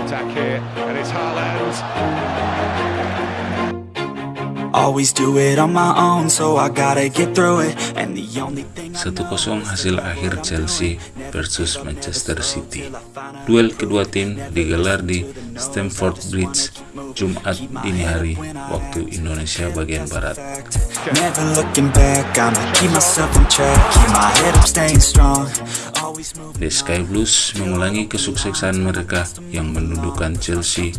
Attack here, and it's Haaland. Always do it on my own, so I gotta get through it. And the only thing I 1-0 hasil akhir Chelsea versus Manchester City. Duel kedua tim digelar di Stamford Bridge Jumat dini hari waktu Indonesia bagian barat. The Sky Blues mengulangi kesuksesan mereka yang mendudukan Chelsea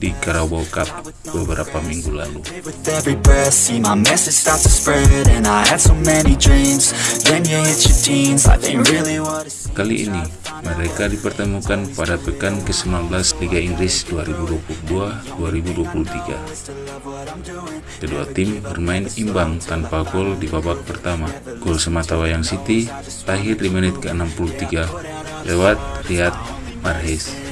di Carabao Cup beberapa minggu lalu. Kali ini, mereka dipertemukan pada pekan ke-19 Liga Inggris 2022-2023. Kedua tim bermain imbang tanpa gol di babak pertama. Gol sematawayang City lahir di menit ke-63 lewat Riyad Mahrez.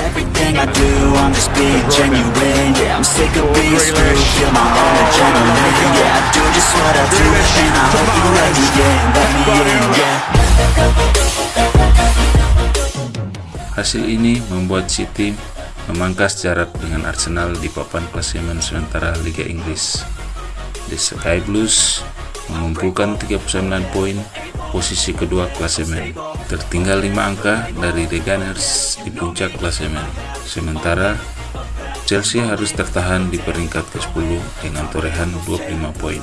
Everything I do, I'm just being genuine. Yeah, I'm sick of being screwed. Feel my own adrenaline. Yeah, I do just what I do And I hope you let me in, let me in, yeah. Hasil ini membuat City memangkas jarak dengan Arsenal di papan klasemen sementara Liga Inggris. The Sky Blues mengumpulkan 39 poin posisi kedua klasemen, tertinggal 5 angka dari The Gunners di puncak klasemen. Sementara Chelsea harus tertahan di peringkat ke-10 dengan torehan 25 poin.